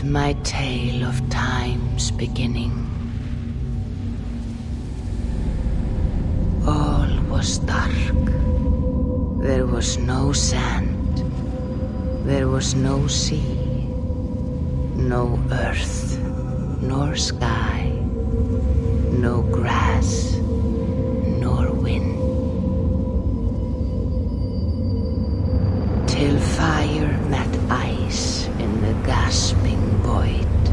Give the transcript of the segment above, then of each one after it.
my tale of time's beginning. All was dark. There was no sand. There was no sea. No earth, nor sky. No grass, nor wind. Till fire met ice in the gasping void.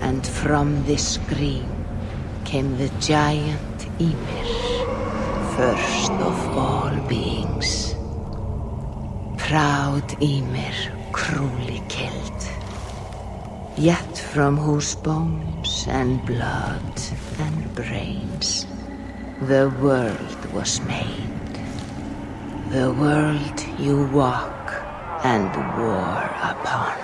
And from this scream came the giant Ymir, first of all beings. Proud Ymir, cruelly killed. Yet from whose bones and blood and brains the world was made. The world you walk and war upon.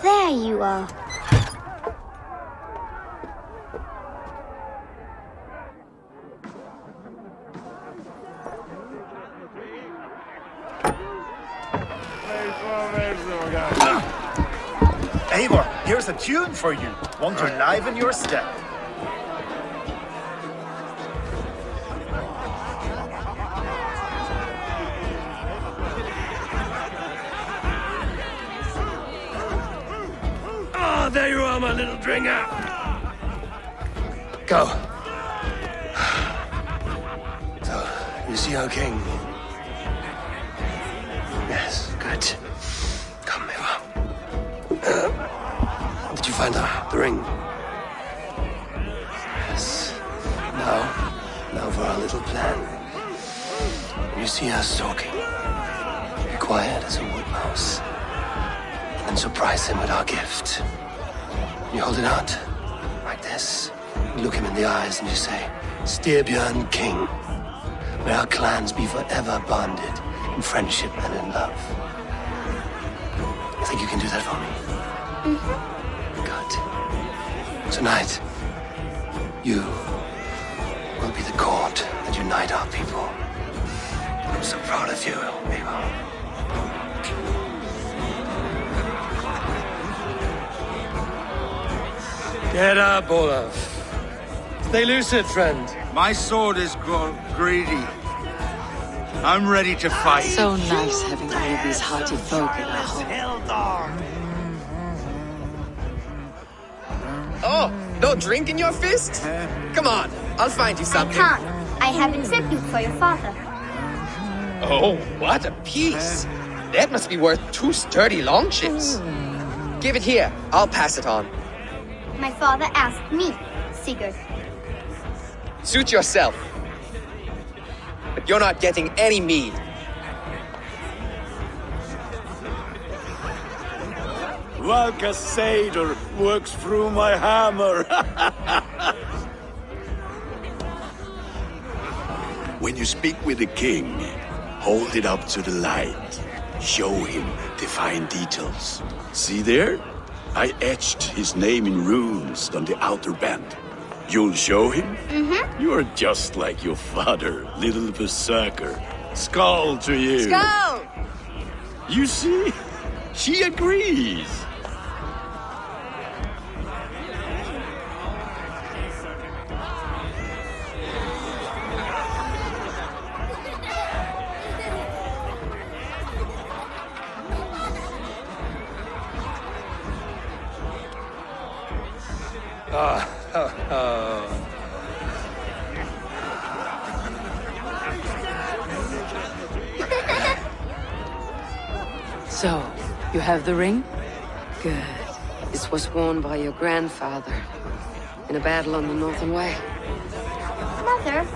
There you are. Eivor, here's a tune for you. Want to liven your step. Little dringer. Go. So, you see our king? Yes, good. Come, Eivor. Uh, did you find the, the ring? Yes. Now, now for our little plan. You see us talking, be quiet as a wood mouse. And surprise him with our gift. You hold it out, like this. You look him in the eyes and you say, Styrbjörn King. May our clans be forever bonded in friendship and in love. You think you can do that for me? Mm-hmm. Good. Tonight, you will be the cord that unite our people. I'm so proud of you, Get up, Olaf. Stay lucid, friend. My sword is grown greedy. I'm ready to fight. So nice having all of these hearty folk in our home. Oh, no drink in your fist? Come on, I'll find you I something. can't. I have a tribute for your father. Oh, what a piece. That must be worth two sturdy longships. Give it here. I'll pass it on. My father asked me, Sigurd. Suit yourself. But you're not getting any mead. Valka Seder works through my hammer. when you speak with the king, hold it up to the light. Show him the fine details. See there? I etched his name in runes on the outer band. You'll show him? Mm-hmm. You're just like your father, little berserker. Skål to you. Skål! You see? She agrees. You the ring? Good. This was worn by your grandfather in a battle on the Northern Way. Mother,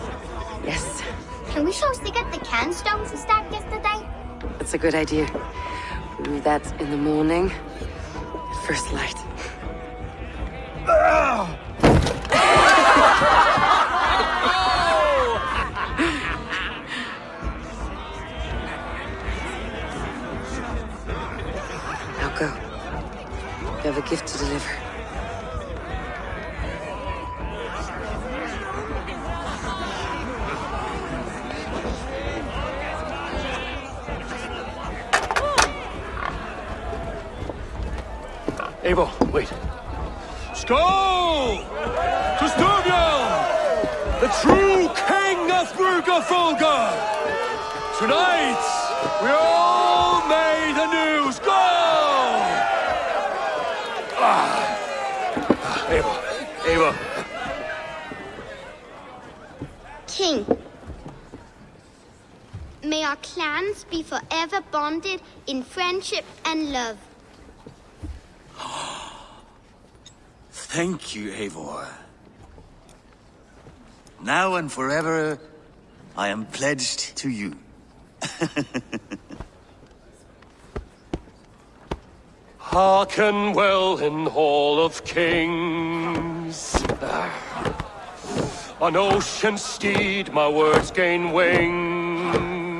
Yes, can we show Sigurd the cairn stones we stacked yesterday? that's a good idea. We'll do that in the morning at first light. go. You have a gift to deliver. Eivor, wait. Skål, To The true king of Rygjafylke! Tonight, we're all made anew! Skål! King, may our clans be forever bonded in friendship and love. Thank you, Eivor. Now and forever, I am pledged to you. Hearken well in Hall of Kings. On ocean steed my words gain wings.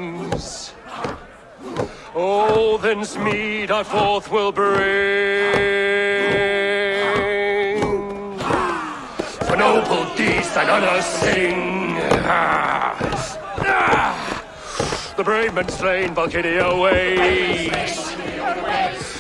Odin's mead I forth will bring. noble deeds that others sing. Ah. Ah. The brave men slain Valkyria waits.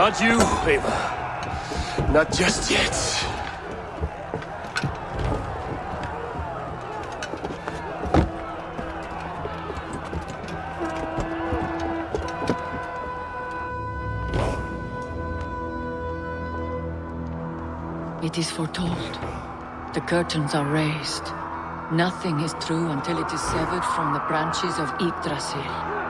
Not you, Eivor. Not just yet. It is foretold. The curtains are raised. Nothing is true until it is severed from the branches of Yggdrasil.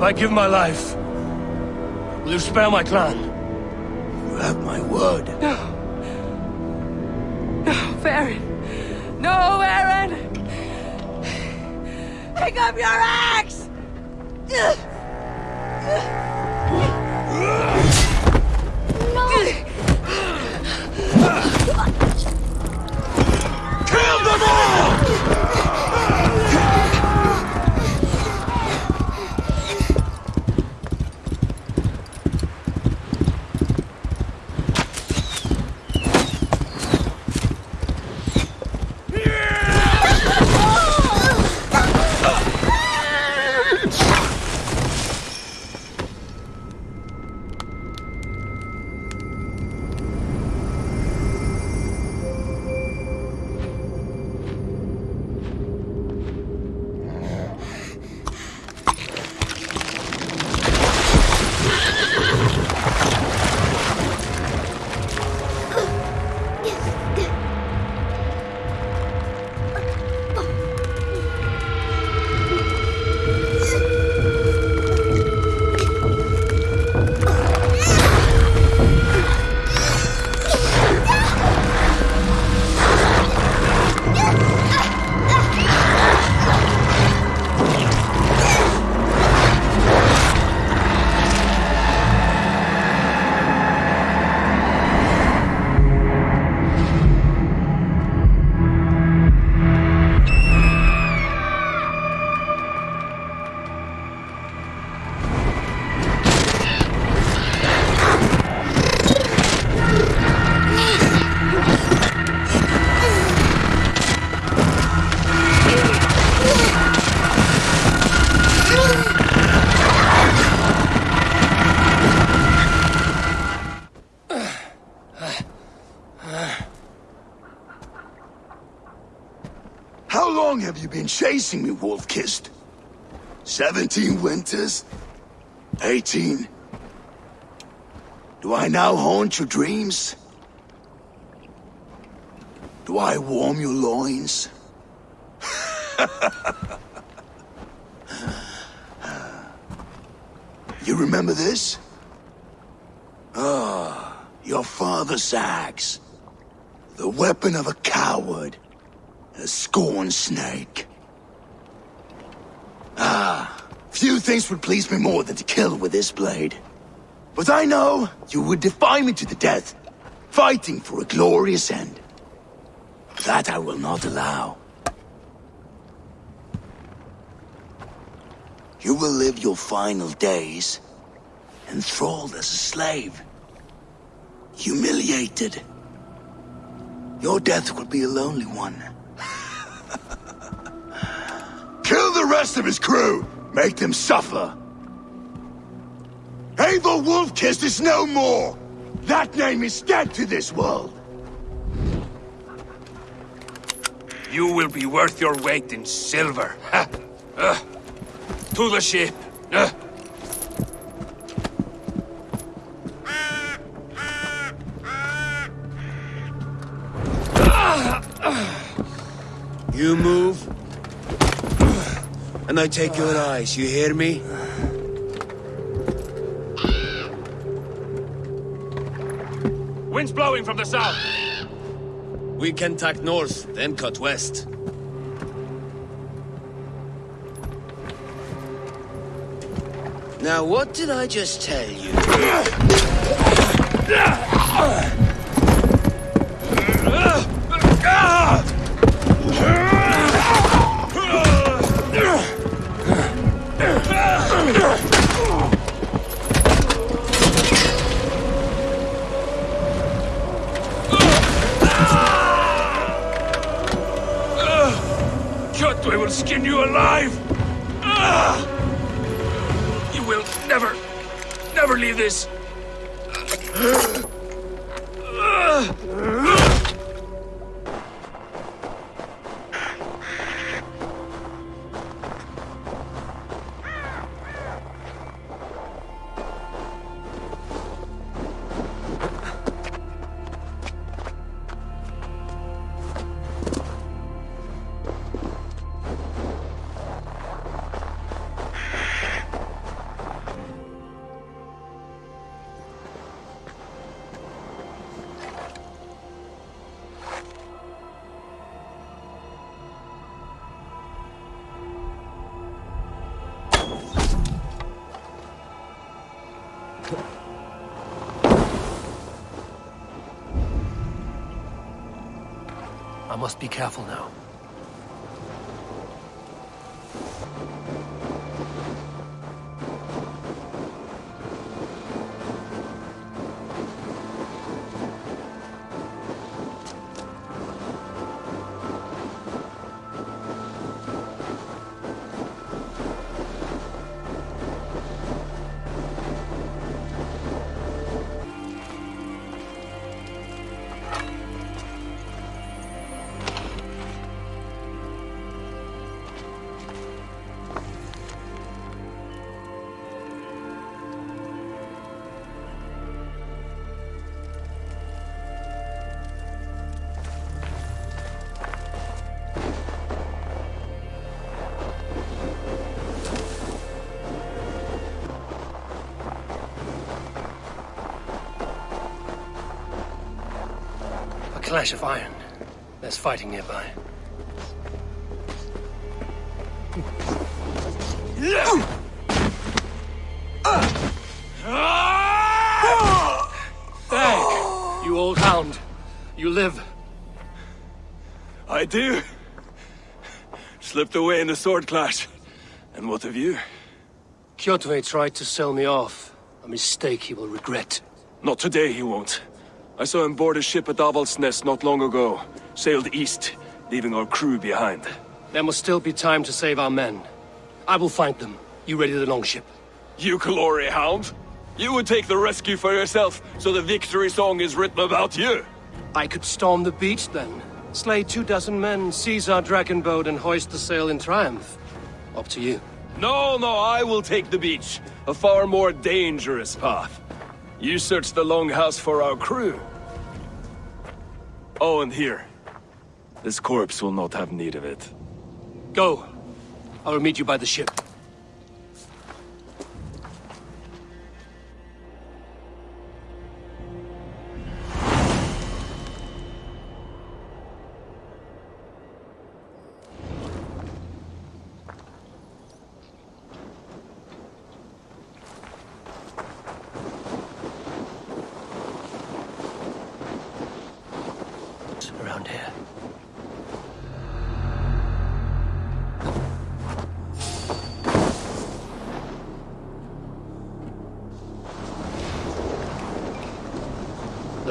If I give my life, will you spare my clan? You have my word. No. No, Varin. No, Varin! Pick up your axe! No! Kill them all! Me, Wolf-Kissed? Seventeen winters? Eighteen? Do I now haunt your dreams? Do I warm your loins? you remember this? Ah, your father's axe. The weapon of a coward. A scorn snake. Ah, few things would please me more than to kill with this blade. But I know you would defy me to the death, fighting for a glorious end. That I will not allow. You will live your final days enthralled as a slave. Humiliated. Your death will be a lonely one. Kill the rest of his crew! Make them suffer! Eivor Wolf-Kissed is no more! That name is dead to this world! You will be worth your weight in silver. Ha! Uh, to the ship. Uh. You move, take your eyes, you hear me? Wind's blowing from the south. We can tack north, then cut west. Now, what did I just tell you? Never must be careful now. Clash of iron. There's fighting nearby. Hey, you old hound. You live. I do. Slipped away in the sword clash. And what of you? Kjotve tried to sell me off. A mistake he will regret. Not today, he won't. I saw him board a ship at Avaldsnes not long ago. Sailed east, leaving our crew behind. There must still be time to save our men. I will find them. You ready the longship? You glory hound? You would take the rescue for yourself, so the victory song is written about you. I could storm the beach then. Slay two dozen men, seize our dragon boat, and hoist the sail in triumph. Up to you. No, no, I will take the beach. A far more dangerous path. You search the longhouse for our crew. Oh, and here. This corpse will not have need of it. Go. I will meet you by the ship.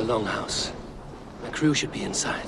Longhouse. My crew should be inside.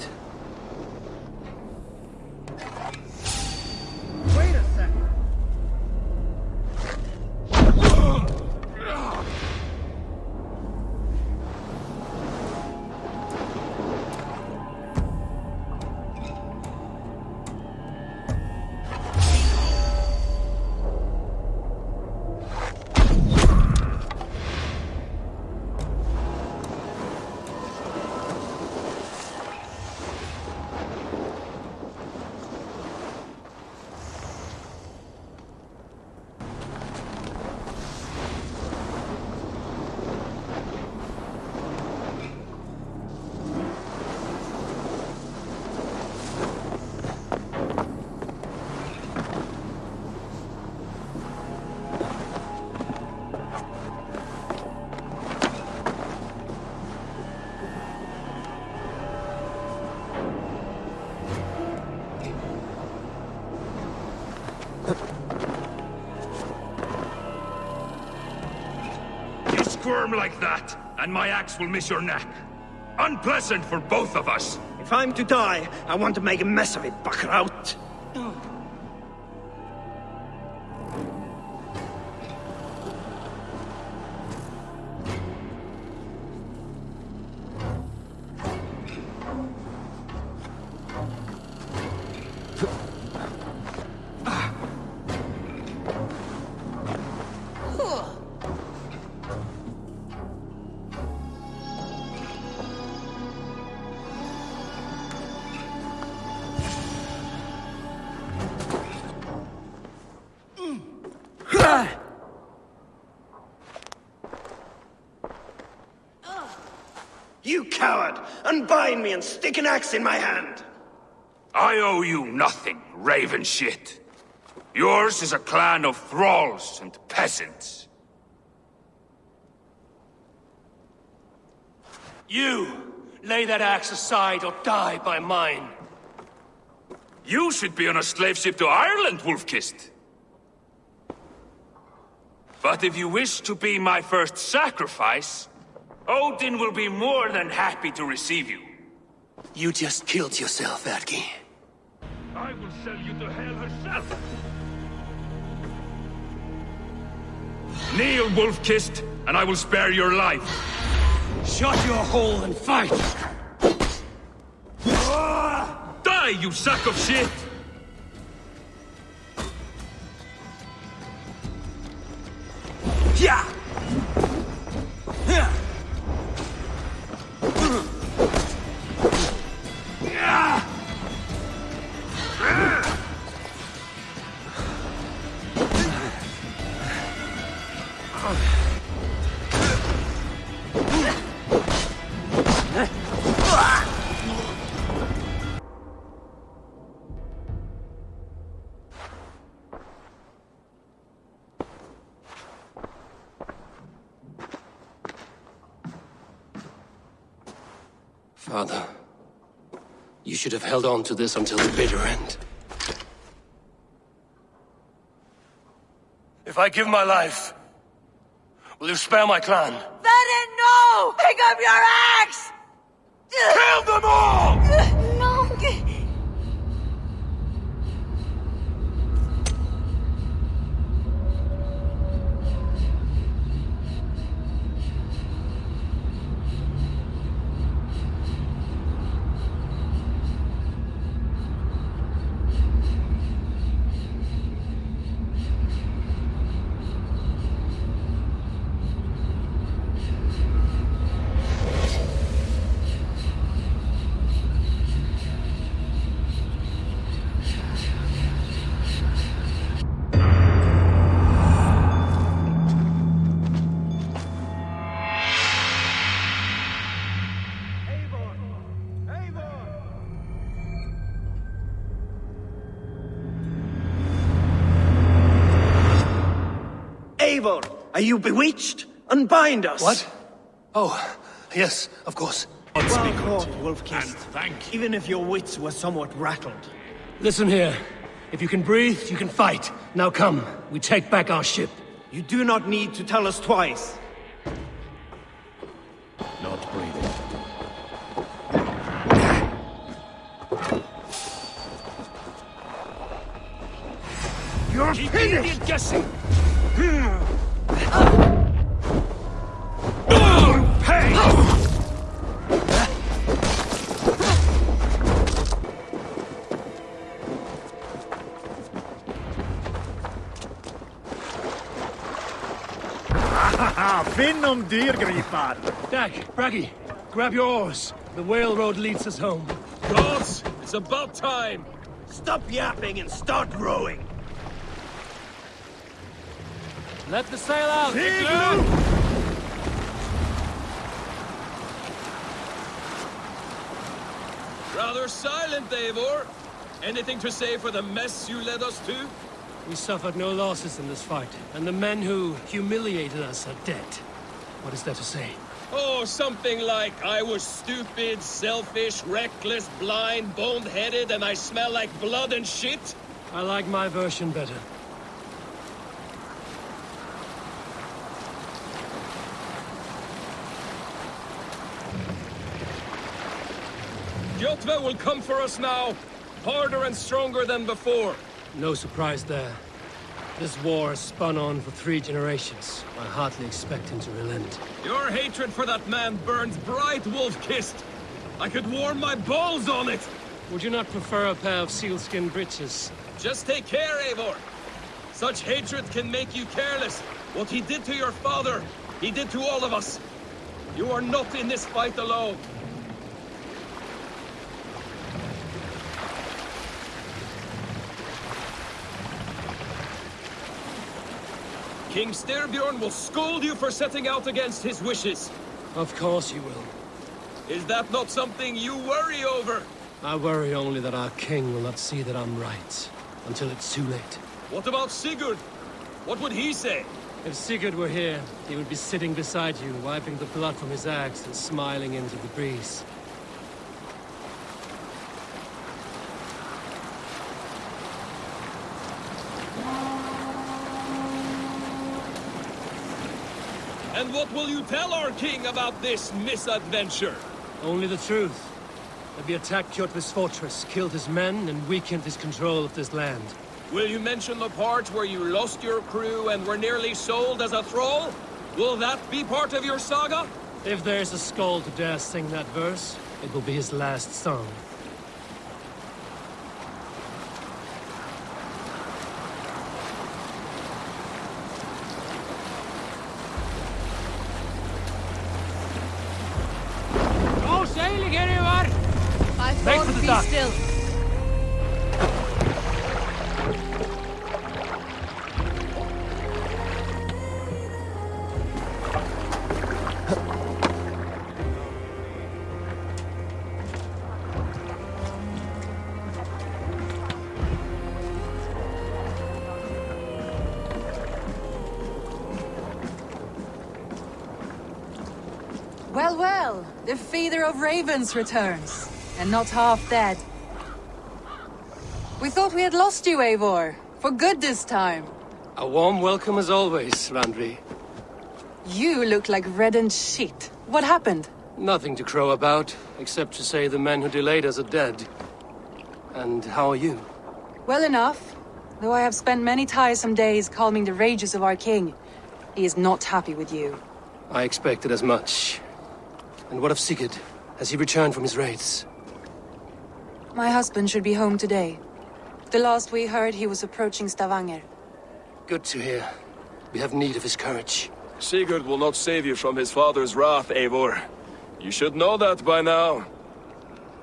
Squirm like that, and my axe will miss your neck. Unpleasant for both of us. If I'm to die, I want to make a mess of it, Buckraut. Unbind me and stick an axe in my hand! I owe you nothing, raven shit. Yours is a clan of thralls and peasants. You! Lay that axe aside or die by mine. You should be on a slave ship to Ireland, Wolf-Kissed. But if you wish to be my first sacrifice, Odin will be more than happy to receive you. You just killed yourself, Erki. I will sell you to hell herself. Kneel, Wolf-Kissed, and I will spare your life. Shut your hole and fight! Die, you sack of shit! Should have held on to this until the bitter end. If I give my life, will you spare my clan? Bennett, no! Pick up your axe! Kill them all! Are you bewitched? Unbind us! What? Oh, yes, of course. Well caught, Wolf-Kissed. thank Even if your wits were somewhat rattled. Listen here. If you can breathe, you can fight. Now come, we take back our ship. You do not need to tell us twice. Not breathing. You're Keep finished! guessing! Finn om dyrgripar! Dag, Braggy, grab your oars. The whale road leads us home. Gods, it's about time! Stop yapping and start rowing! Let the sail out! Rather silent, Davor. Anything to say for the mess you led us to? We suffered no losses in this fight, and the men who humiliated us are dead. What is there to say? Oh, something like, I was stupid, selfish, reckless, blind, bone-headed, and I smell like blood and shit? I like my version better. Kjotve will come for us now, harder and stronger than before. No surprise there. This war has spun on for three generations. I hardly expect him to relent. Your hatred for that man burns bright, Wolf-Kissed. I could warm my balls on it. Would you not prefer a pair of sealskin breeches? Just take care, Eivor. Such hatred can make you careless. What he did to your father, he did to all of us. You are not in this fight alone. King Styrbjorn will scold you for setting out against his wishes. Of course he will. Is that not something you worry over? I worry only that our king will not see that I'm right, until it's too late. What about Sigurd? What would he say? If Sigurd were here, he would be sitting beside you, wiping the blood from his axe and smiling into the breeze. And what will you tell our king about this misadventure? Only the truth. That we attacked Kjotve's fortress, killed his men, and weakened his control of this land. Will you mention the part where you lost your crew and were nearly sold as a thrall? Will that be part of your saga? If there's a skald to dare sing that verse, it will be his last song. Ravens returns, and not half dead. We thought we had lost you, Eivor, for good this time. A warm welcome as always, Randvi. You look like reddened sheet. What happened? Nothing to crow about, except to say the men who delayed us are dead. And how are you? Well enough, though I have spent many tiresome days calming the rages of our king. He is not happy with you. I expected as much. And what of Sigurd? Has he returned from his raids? My husband should be home today. The last we heard, he was approaching Stavanger. Good to hear. We have need of his courage. Sigurd will not save you from his father's wrath, Eivor. You should know that by now.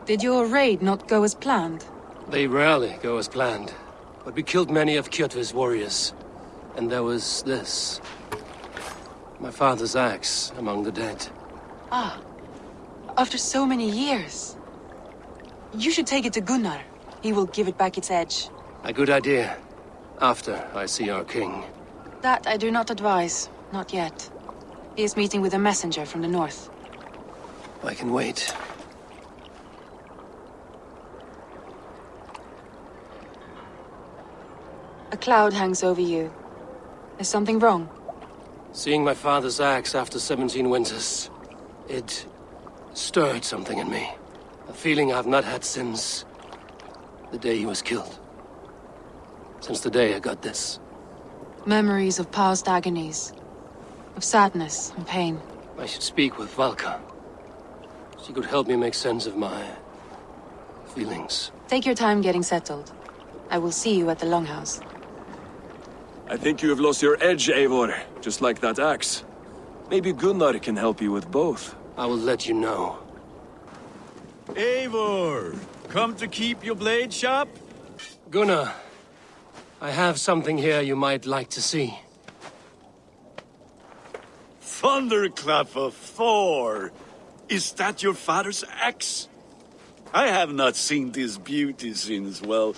Did your raid not go as planned? They rarely go as planned. But we killed many of Kjotve's warriors. And there was this. My father's axe among the dead. Ah, after so many years. You should take it to Gunnar. He will give it back its edge. A good idea. After I see our king. That I do not advise. Not yet. He is meeting with a messenger from the north. I can wait. A cloud hangs over you. Is something wrong? Seeing my father's axe after 17 winters, it stirred something in me. A feeling I've not had since the day he was killed. Since the day I got this. Memories of past agonies. Of sadness and pain. I should speak with Valka. She could help me make sense of my... feelings. Take your time getting settled. I will see you at the Longhouse. I think you have lost your edge, Eivor. Just like that axe. Maybe Gunnar can help you with both. I will let you know. Eivor! Come to keep your blade sharp? Gunnar, I have something here you might like to see. Thunderclap of Thor! Is that your father's axe? I have not seen this beauty since, well,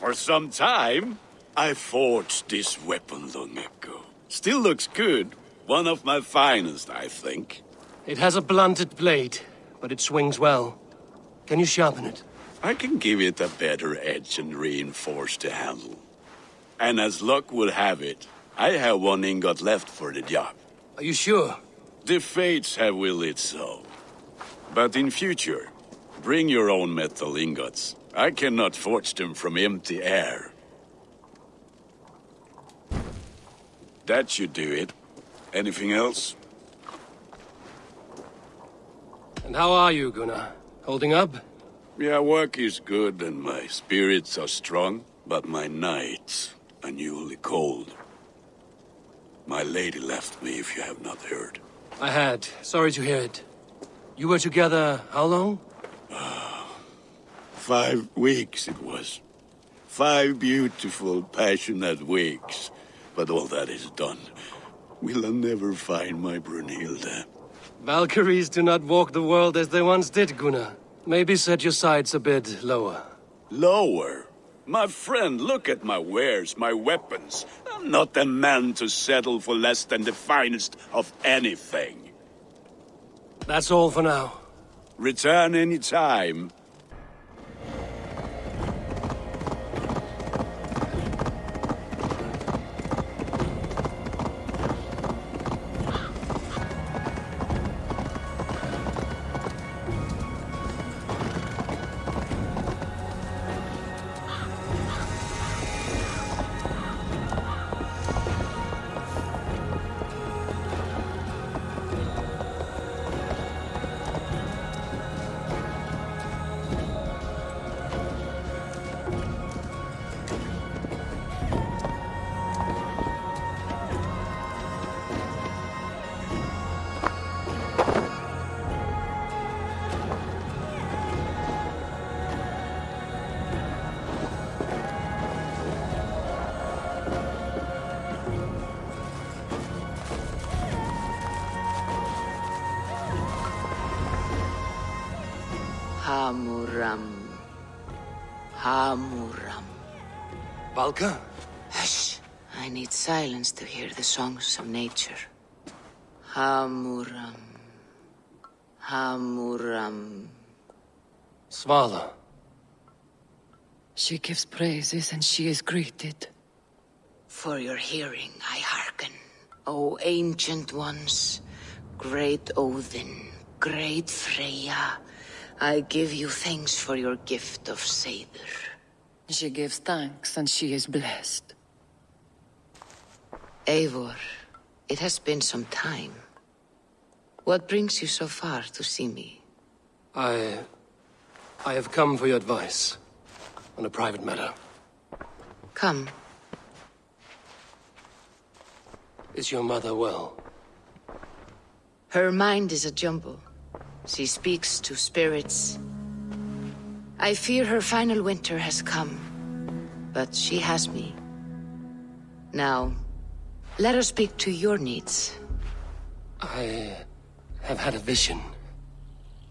for some time. I forged this weapon long ago. Still looks good. One of my finest, I think. It has a blunted blade, but it swings well. Can you sharpen it? I can give it a better edge and reinforce the handle. And as luck would have it, I have one ingot left for the job. Are you sure? The fates have willed it so. But in future, bring your own metal ingots. I cannot forge them from empty air. That should do it. Anything else? And how are you, Gunnar? Holding up? Yeah, work is good and my spirits are strong, but my nights are newly cold. My lady left me, if you have not heard. I had. Sorry to hear it. You were together how long? Ah, five weeks it was. Five beautiful, passionate weeks. But all that is done. Will I never find my Brunhilde? Valkyries do not walk the world as they once did, Gunnar. Maybe set your sights a bit lower. Lower? My friend, look at my wares, my weapons. I'm not a man to settle for less than the finest of anything. That's all for now. Return any time. Valka? Hush. I need silence to hear the songs of nature. Hamuram. Hamuram. Svala. She gives praises and she is greeted. For your hearing I hearken, O ancient ones, great Odin, great Freya. I give you thanks for your gift of Seder. She gives thanks and she is blessed. Eivor, it has been some time. What brings you so far to see me? I... I have come for your advice. On a private matter. Come. Is your mother well? Her mind is a jumble. She speaks to spirits. I fear her final winter has come. But she has me. Now, let her speak to your needs. I have had a vision.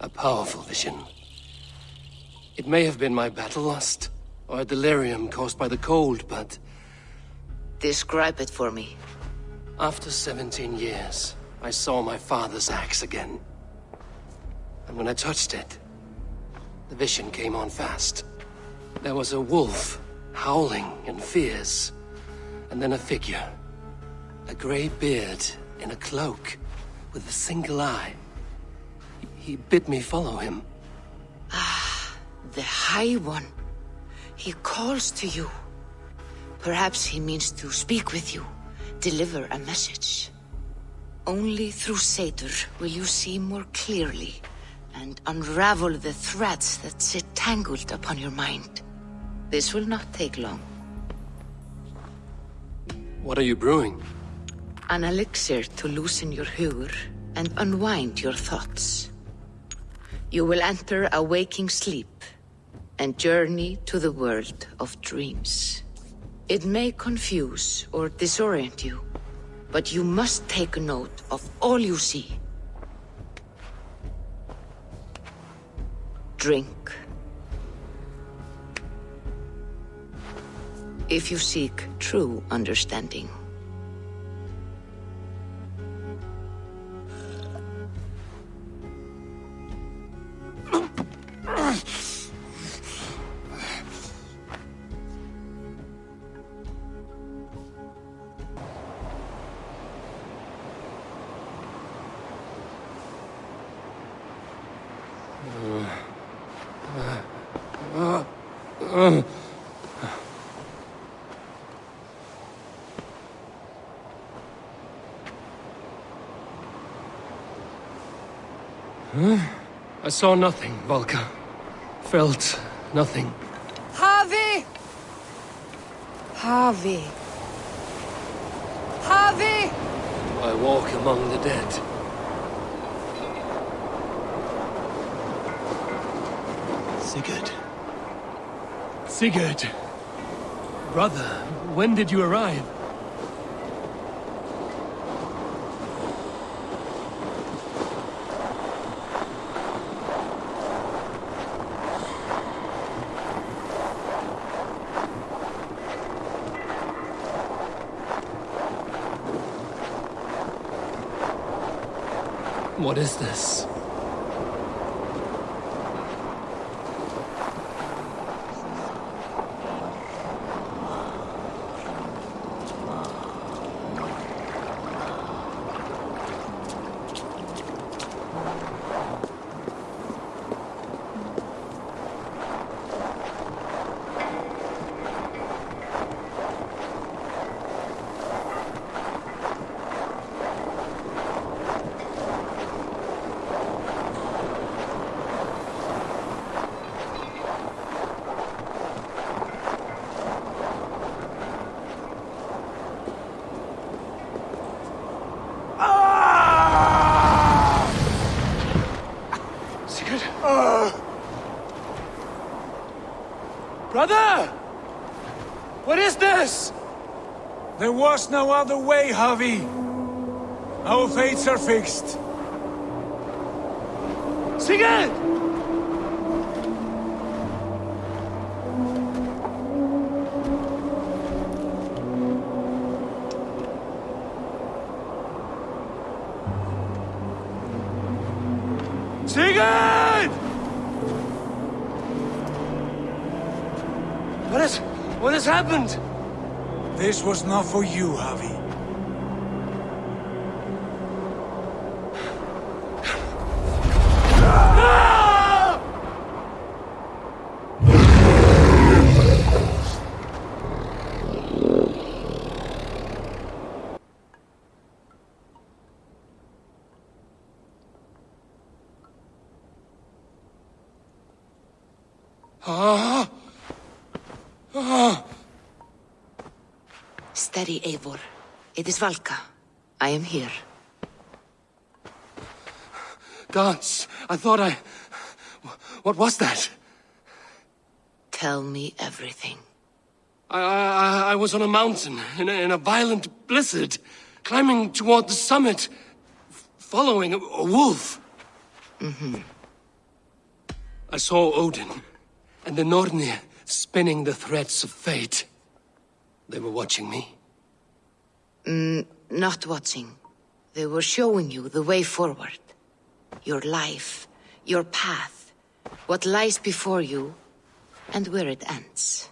A powerful vision. It may have been my battle lust, or a delirium caused by the cold, but... Describe it for me. After 17 years, I saw my father's axe again. And when I touched it, the vision came on fast. There was a wolf, howling in fierce, and then a figure. A grey beard in a cloak, with a single eye. He bid me follow him. Ah, the High One. He calls to you. Perhaps he means to speak with you, deliver a message. Only through Seder will you see more clearly and unravel the threads that sit tangled upon your mind. This will not take long. What are you brewing? An elixir to loosen your hugur and unwind your thoughts. You will enter a waking sleep and journey to the world of dreams. It may confuse or disorient you, but you must take note of all you see. Drink. If you seek true understanding. Uh, I saw nothing, Valka. Felt nothing. Harvey! Harvey. Havi! I walk among the dead. Sigurd. Sigurd! Brother, when did you arrive? What is this? Sigurd! Brother! What is this? There was no other way, Havi. Our fates are fixed. Sigurd! Sigurd! What has... what has happened? This was not for you, Havi. Ah! Ah! Steady, Eivor. It is Valka. I am here. Gods, I thought I... What was that? Tell me everything. I, I, I was on a mountain in a, in a violent blizzard, climbing toward the summit, following a, a wolf. Mm-hmm. I saw Odin and the Nornir spinning the threads of fate. They were watching me. Mm, not watching. They were showing you the way forward. Your life, your path, what lies before you, and where it ends.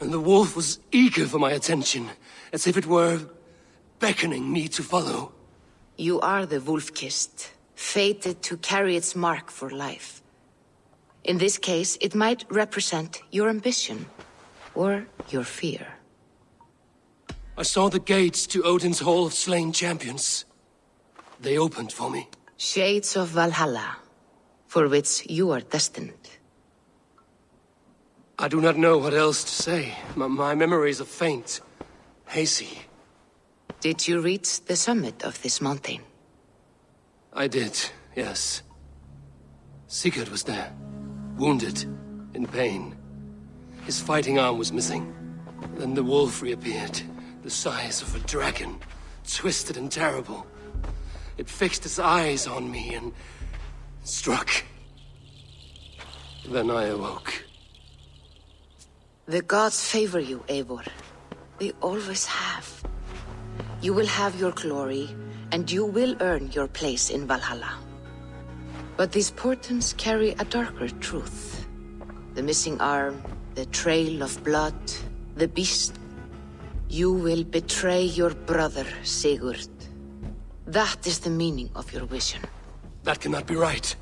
And the wolf was eager for my attention, as if it were beckoning me to follow. You are the wolf-kissed, fated to carry its mark for life. In this case, it might represent your ambition, or your fear. I saw the gates to Odin's Hall of Slain Champions. They opened for me. Shades of Valhalla, for which you are destined. I do not know what else to say. My, my memories are faint, hazy. Did you reach the summit of this mountain? I did, yes. Sigurd was there, wounded, in pain. His fighting arm was missing. Then the wolf reappeared, the size of a dragon, twisted and terrible. It fixed its eyes on me and struck. Then I awoke. The gods favor you, Eivor. They always have. You will have your glory, and you will earn your place in Valhalla. But these portents carry a darker truth. The missing arm, the trail of blood, the beast. You will betray your brother, Sigurd. That is the meaning of your vision. That cannot be right.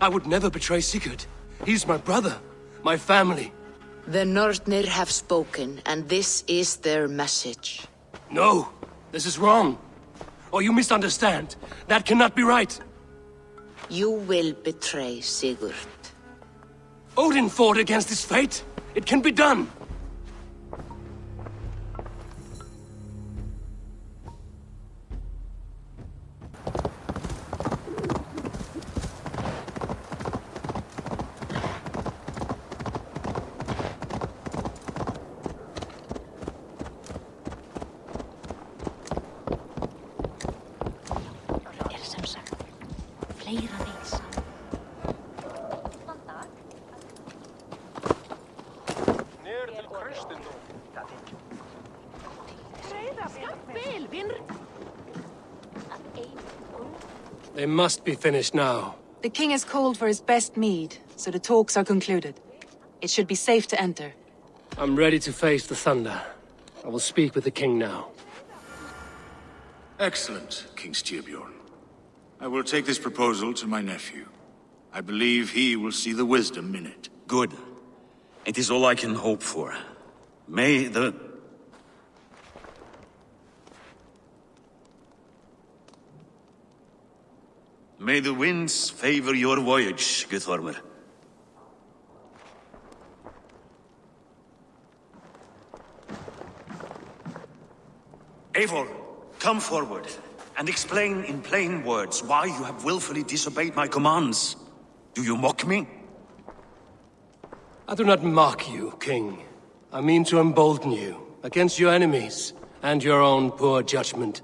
I would never betray Sigurd. He's my brother, my family. The Nornir have spoken, and this is their message. No, this is wrong. Or you misunderstand. That cannot be right. You will betray Sigurd. Odin fought against his fate. It can be done. They must be finished now. The king has called for his best mead, so the talks are concluded. It should be safe to enter. I'm ready to face the thunder. I will speak with the king now. Excellent, King Styrbjorn. I will take this proposal to my nephew. I believe he will see the wisdom in it. Good. It is all I can hope for. May the... May the winds favor your voyage, Guthormr. Eivor, come forward and explain in plain words why you have willfully disobeyed my commands. Do you mock me? I do not mock you, king. I mean to embolden you against your enemies and your own poor judgment.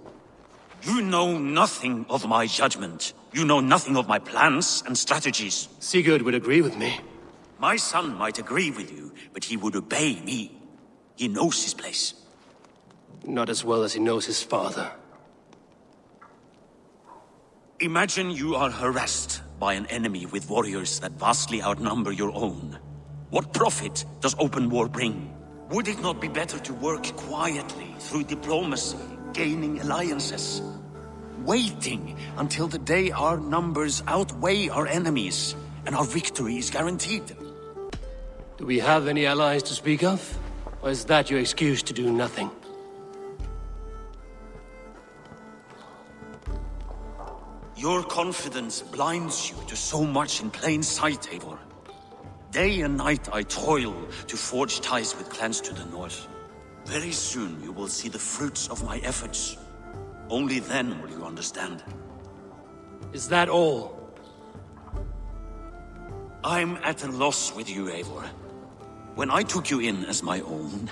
You know nothing of my judgment. You know nothing of my plans and strategies. Sigurd would agree with me. My son might agree with you, but he would obey me. He knows his place. Not as well as he knows his father. Imagine you are harassed by an enemy with warriors that vastly outnumber your own. What profit does open war bring? Would it not be better to work quietly through diplomacy, gaining alliances? Waiting until the day our numbers outweigh our enemies and our victory is guaranteed. Do we have any allies to speak of? Or is that your excuse to do nothing? Your confidence blinds you to so much in plain sight, Eivor. Day and night I toil to forge ties with clans to the north. Very soon you will see the fruits of my efforts. Only then will you understand. Is that all? I'm at a loss with you, Eivor. When I took you in as my own,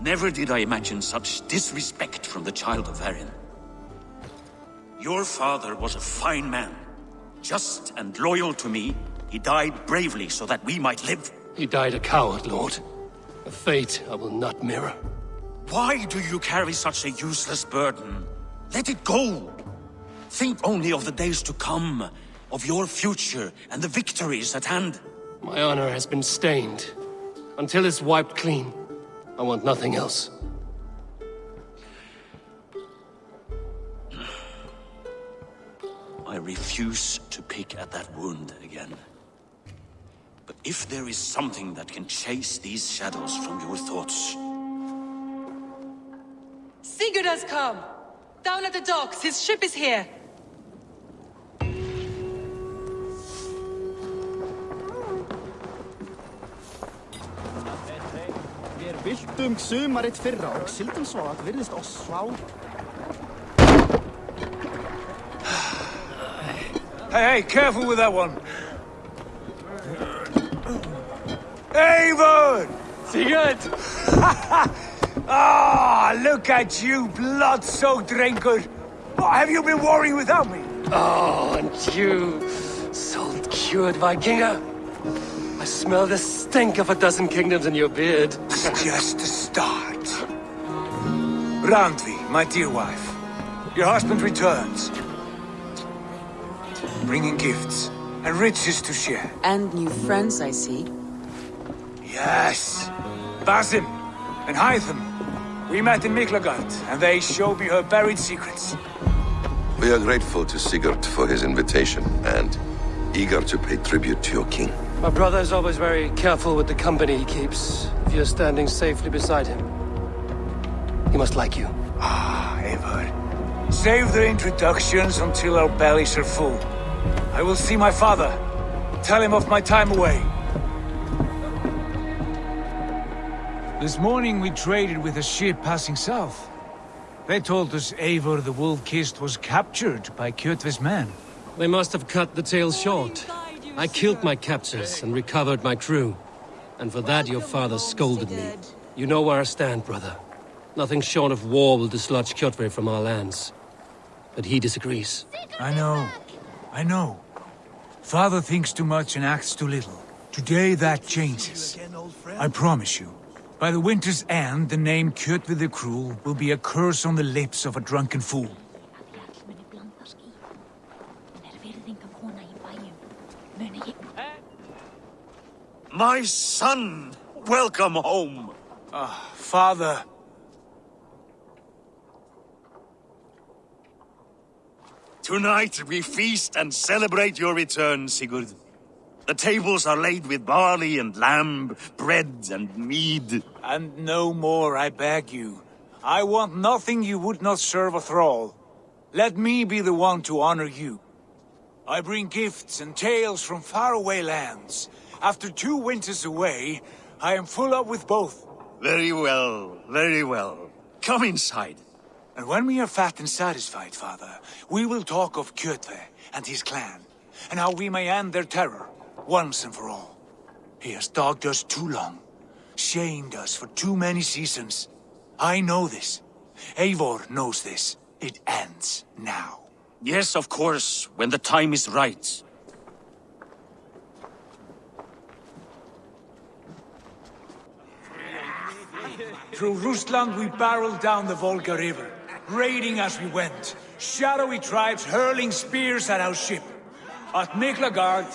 never did I imagine such disrespect from the child of Varin. Your father was a fine man. Just and loyal to me, he died bravely so that we might live. He died a coward, Lord. A fate I will not mirror. Why do you carry such a useless burden? Let it go! Think only of the days to come, of your future and the victories at hand. My honor has been stained. Until it's wiped clean, I want nothing else. I refuse to pick at that wound again. But if there is something that can chase these shadows from your thoughts, Sigurd has come! Down at the docks, his ship is here! Viltum sumarið fyrra og sildum svo að virðist oss svá. Hey, hey, careful with that one. Avon! Sigurd! Ah, look at you, blood-soaked drinker. What have you been worrying without me? Oh, and you, salt cured Vikinger. I smell the stink of a dozen kingdoms in your beard. It's just a start. Randvi, my dear wife, your husband returns. Bringing gifts and riches to share. And new friends, I see. Yes. Basim and Hytham. We met in Miklagard, and they showed me her buried secrets. We are grateful to Sigurd for his invitation, and eager to pay tribute to your king. My brother is always very careful with the company he keeps. If you're standing safely beside him, he must like you. Ah, Eivor. Save the introductions until our bellies are full. I will see my father. Tell him of my time away. This morning we traded with a ship passing south. They told us Eivor the Wolf-Kissed was captured by Kjotve's men. They must have cut the tale short. I killed my captors and recovered my crew. And for that your father scolded me. You know where I stand, brother. Nothing short of war will dislodge Kjotve from our lands. But he disagrees. I know. I know. Father thinks too much and acts too little. Today that changes. I promise you. By the winter's end, the name Kjotve the Cruel will be a curse on the lips of a drunken fool. My son! Welcome home! Ah, father. Tonight we feast and celebrate your return, Sigurd. The tables are laid with barley and lamb, bread and mead. And no more, I beg you. I want nothing you would not serve a thrall. Let me be the one to honor you. I bring gifts and tales from faraway lands. After two winters away, I am full up with both. Very well, very well. Come inside. And when we are fat and satisfied, father, we will talk of Kjotve and his clan, and how we may end their terror, once and for all. He has dogged us too long, shamed us for too many seasons. I know this. Eivor knows this. It ends now. Yes, of course, when the time is right. Through Rusland we barreled down the Volga River, raiding as we went. Shadowy tribes hurling spears at our ship. At Miklagard,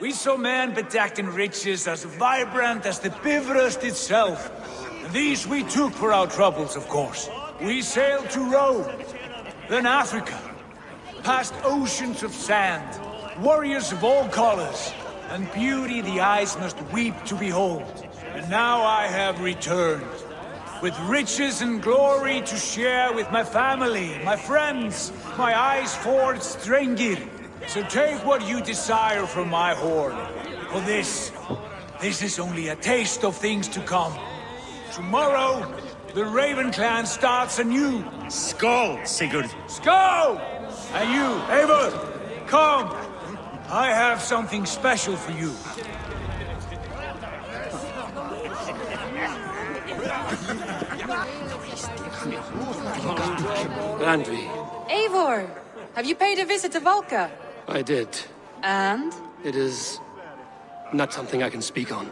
we saw men bedecked in riches as vibrant as the Bifrost itself. These we took for our troubles, of course. We sailed to Rome, then Africa, past oceans of sand, warriors of all colors, and beauty the eyes must weep to behold. And now I have returned, with riches and glory to share with my family, my friends, my eyes forged Strengir. So take what you desire from my horn. For this, this is only a taste of things to come. Tomorrow, the Raven clan starts anew. Skål, Sigurd. Skål! And you, Eivor, come. I have something special for you. Randvi, Eivor! Have you paid a visit to Valka? I did. And? It is not something I can speak on,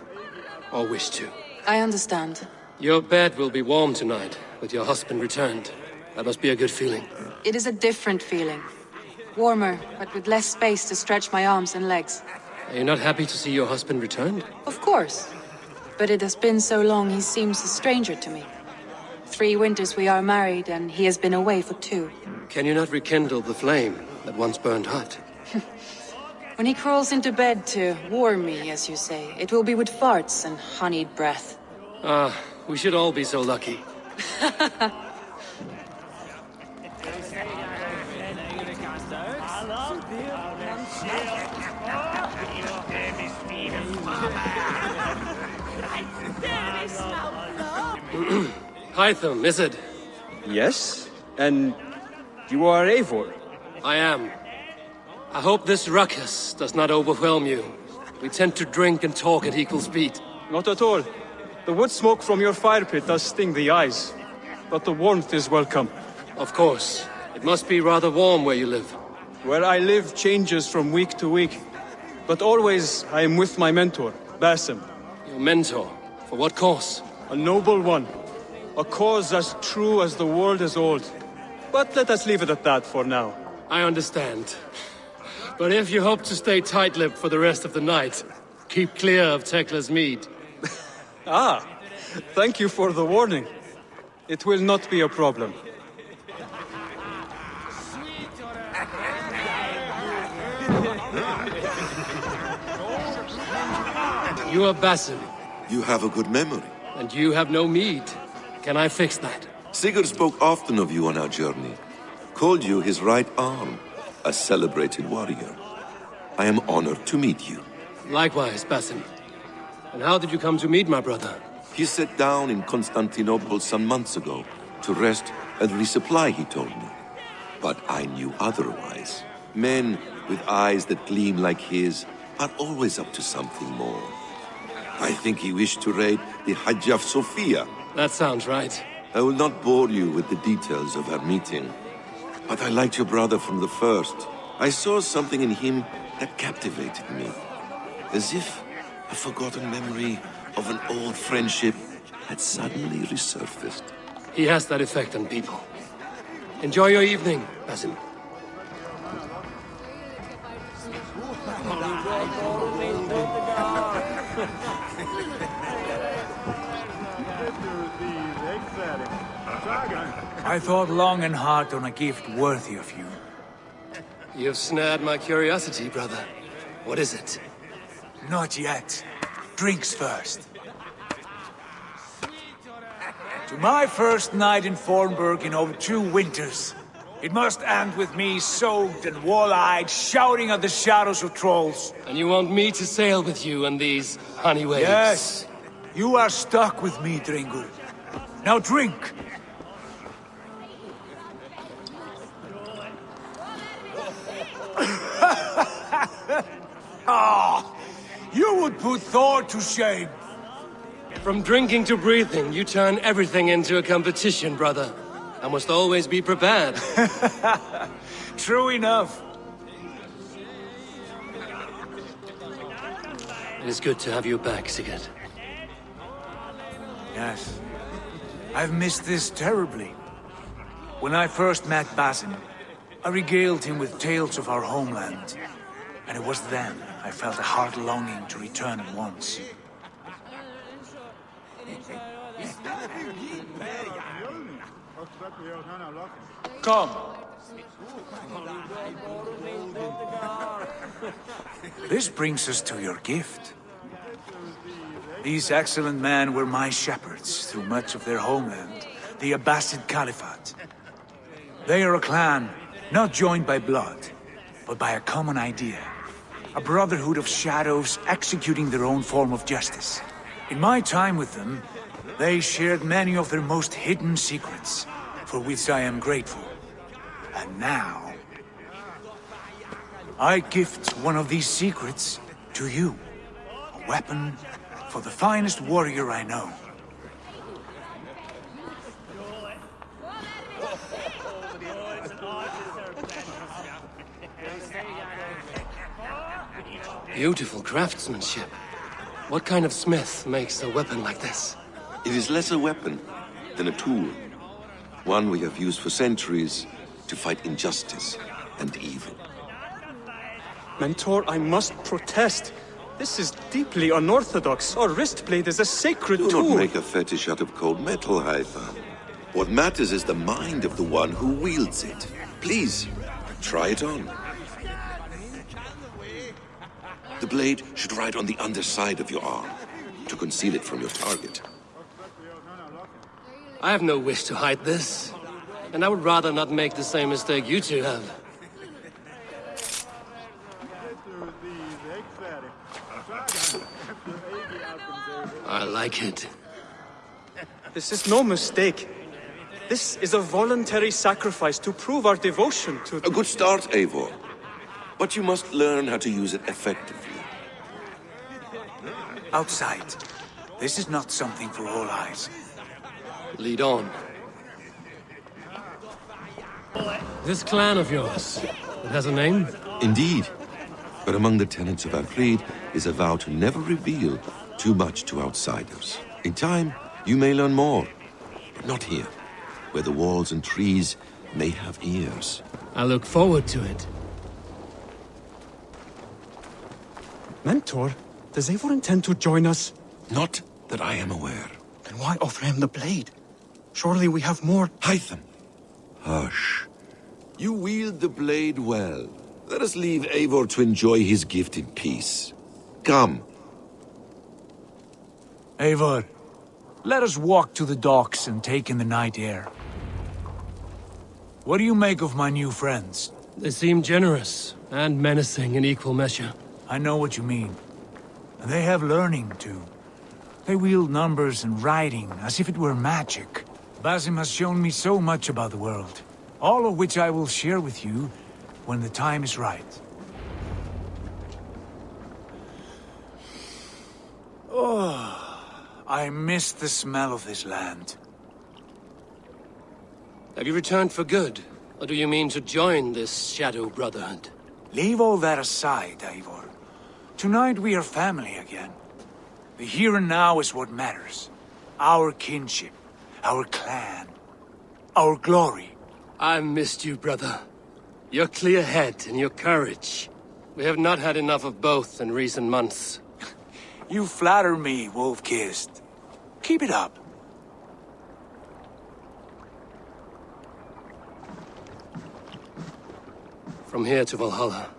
or wish to. I understand. Your bed will be warm tonight, with your husband returned. That must be a good feeling. It is a different feeling. Warmer, but with less space to stretch my arms and legs. Are you not happy to see your husband returned? Of course. But it has been so long he seems a stranger to me. Three winters we are married, and he has been away for two. Can you not rekindle the flame that once burned hot? When he crawls into bed to warm me, as you say, it will be with farts and honeyed breath. Ah, we should all be so lucky. Hytham, is it? Yes? And you are Eivor? I am. I hope this ruckus does not overwhelm you. We tend to drink and talk at equal speed. Not at all. The wood smoke from your fire pit does sting the eyes. But the warmth is welcome. Of course. It must be rather warm where you live. Where I live changes from week to week. But always I am with my mentor, Basim. Your mentor? For what cause? A noble one. A cause as true as the world is old. But let us leave it at that for now. I understand. But if you hope to stay tight-lipped for the rest of the night, keep clear of Tekla's mead. ah, thank you for the warning. It will not be a problem. You are Basim. You have a good memory. And you have no mead. Can I fix that? Sigurd spoke often of you on our journey. Called you his right arm, a celebrated warrior. I am honored to meet you. Likewise, Basim. And how did you come to meet my brother? He sat down in Constantinople some months ago to rest and resupply, he told me. But I knew otherwise. Men with eyes that gleam like his are always up to something more. I think he wished to raid the Hagia Sophia. That sounds right. I will not bore you with the details of our meeting. But I liked your brother from the first. I saw something in him that captivated me. As if a forgotten memory of an old friendship had suddenly resurfaced. He has that effect on people. Enjoy your evening, Basim. I thought long and hard on a gift worthy of you. You've snared my curiosity, brother. What is it? Not yet. Drinks first. To my first night in Fornburg in over two winters. It must end with me soaked and wall-eyed, shouting at the shadows of trolls. And you want me to sail with you on these honey waves? Yes. You are stuck with me, drengr. Now drink! Ah, you would put Thor to shame. From drinking to breathing, you turn everything into a competition, brother. I must always be prepared. True enough. It is good to have you back, Sigurd. Yes. I've missed this terribly. When I first met Basim, I regaled him with tales of our homeland. And it was then I felt a heart longing to return at once. Come. This brings us to your gift. These excellent men were my shepherds through much of their homeland, the Abbasid Caliphate. They are a clan, not joined by blood, but by a common idea. A brotherhood of shadows executing their own form of justice. In my time with them, they shared many of their most hidden secrets, for which I am grateful. And now... I gift one of these secrets to you. A weapon for the finest warrior I know. Beautiful craftsmanship. What kind of smith makes a weapon like this? It is less a weapon than a tool. One we have used for centuries to fight injustice and evil. Mentor, I must protest. This is deeply unorthodox. Our wrist blade is a sacred Do tool. not make a fetish out of cold metal, Hytham. What matters is the mind of the one who wields it. Please, try it on. The blade should ride on the underside of your arm, to conceal it from your target. I have no wish to hide this. And I would rather not make the same mistake you two have. I like it. This is no mistake. This is a voluntary sacrifice to prove our devotion to... A good start, Eivor. But you must learn how to use it effectively. Outside. This is not something for all eyes. Lead on. This clan of yours, it has a name? Indeed. But among the tenets of our creed is a vow to never reveal too much to outsiders. In time, you may learn more. But not here, where the walls and trees may have ears. I look forward to it. Mentor, does Eivor intend to join us? Not that I am aware. Then why offer him the blade? Surely we have more... Hytham! Hush. You wield the blade well. Let us leave Eivor to enjoy his gift in peace. Come. Eivor, let us walk to the docks and take in the night air. What do you make of my new friends? They seem generous and menacing in equal measure. I know what you mean. They have learning, too. They wield numbers and writing as if it were magic. Basim has shown me so much about the world, all of which I will share with you when the time is right. Oh, I miss the smell of this land. Have you returned for good? Or do you mean to join this Shadow Brotherhood? Leave all that aside, Eivor. Tonight we are family again. The here and now is what matters. Our kinship, our clan, our glory. I missed you, brother. Your clear head and your courage. We have not had enough of both in recent months. You flatter me, Wolf-Kissed. Keep it up. From here to Valhalla,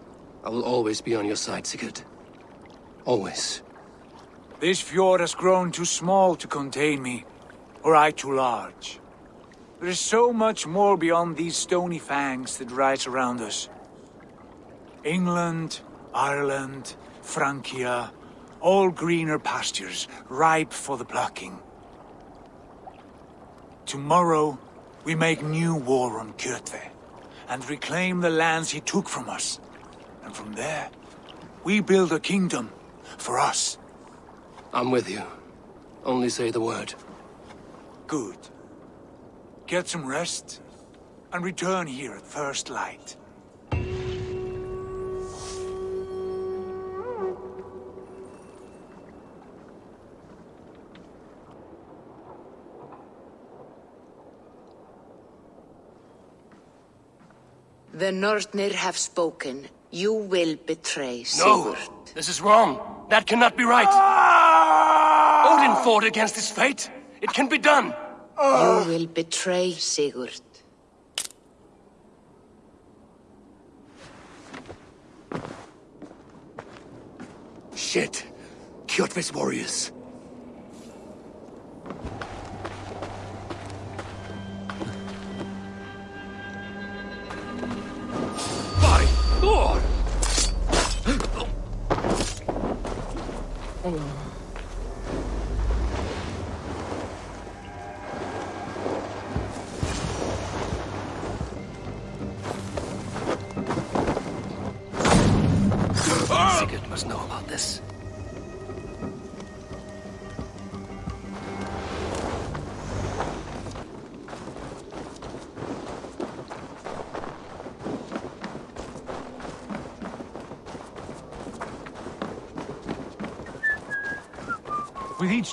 I will always be on your side, Sigurd. Always. This fjord has grown too small to contain me, or I too large. There is so much more beyond these stony fangs that rise around us. England, Ireland, Francia, all greener pastures, ripe for the plucking. Tomorrow, we make new war on Kjotve, and reclaim the lands he took from us. And from there, we build a kingdom for us. I'm with you. Only say the word. Good. Get some rest, and return here at first light. The Nornir have spoken. You will betray Sigurd. No! Sigurd. This is wrong. That cannot be right. Ah! Odin fought against his fate. It can be done. Ah! You will betray Sigurd. Shit. Kjotve's warriors. Sigurd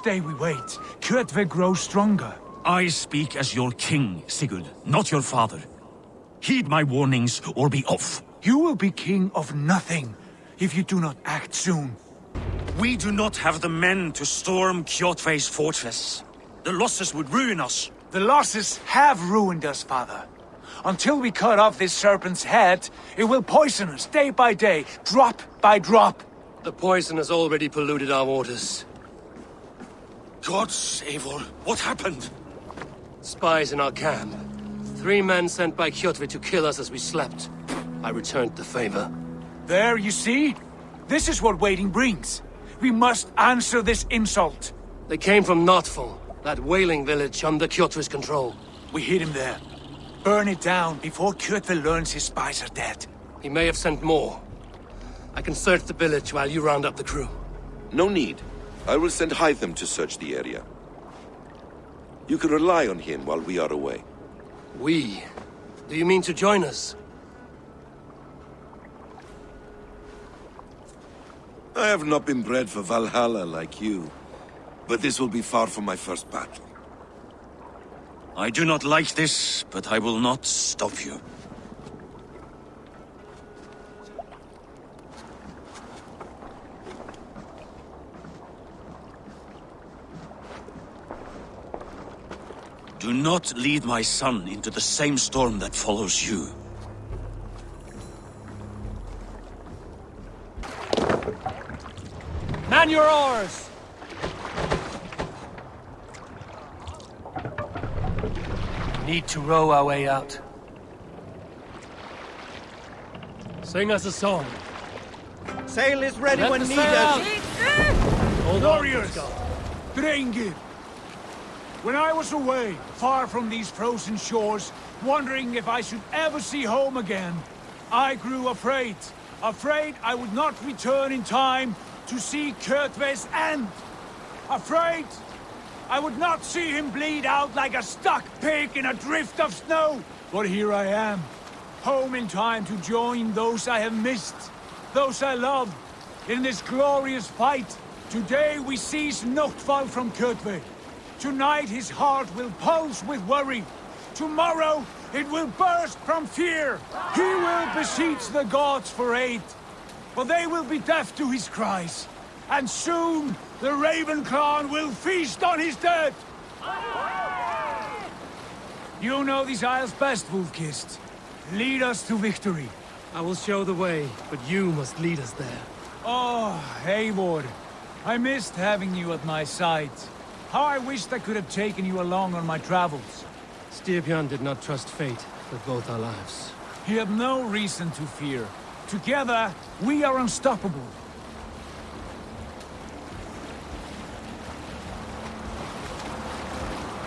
each day we wait, Kjotve grows stronger. I speak as your king, Sigurd, not your father. Heed my warnings or be off. You will be king of nothing if you do not act soon. We do not have the men to storm Kjotve's fortress. The losses would ruin us. The losses have ruined us, father. Until we cut off this serpent's head, it will poison us day by day, drop by drop. The poison has already polluted our waters. Gods, Eivor, what happened? Spies in our camp. Three men sent by Kjotve to kill us as we slept. I returned the favor. There, you see? This is what waiting brings. We must answer this insult. They came from Notful, that whaling village under Kjotve's control. We hid him there. Burn it down before Kjotve learns his spies are dead. He may have sent more. I can search the village while you round up the crew. No need. I will send Hytham to search the area. You can rely on him while we are away. We? Do you mean to join us? I have not been bred for Valhalla like you, but this will be far from my first battle. I do not like this, but I will not stop you. Do not lead my son into the same storm that follows you. Man your oars! Need to row our way out. Sing us a song. Sail is ready Let when the needed. sail out. Hold Warriors! Scott. When I was away, far from these frozen shores, wondering if I should ever see home again, I grew afraid. Afraid I would not return in time to see Kjotve's end. Afraid I would not see him bleed out like a stuck pig in a drift of snow. But here I am, home in time to join those I have missed, those I love, in this glorious fight. Today we seize Notval from Kjotve. Tonight his heart will pulse with worry. Tomorrow it will burst from fear. He will beseech the gods for aid. But they will be deaf to his cries. And soon the Raven clan will feast on his dead. You know these isles best, Wolf-Kissed. Lead us to victory. I will show the way, but you must lead us there. Oh, Eivor. I missed having you at my side. How I wished I could have taken you along on my travels. Styrbjörn did not trust fate with both our lives. He had no reason to fear. Together, we are unstoppable.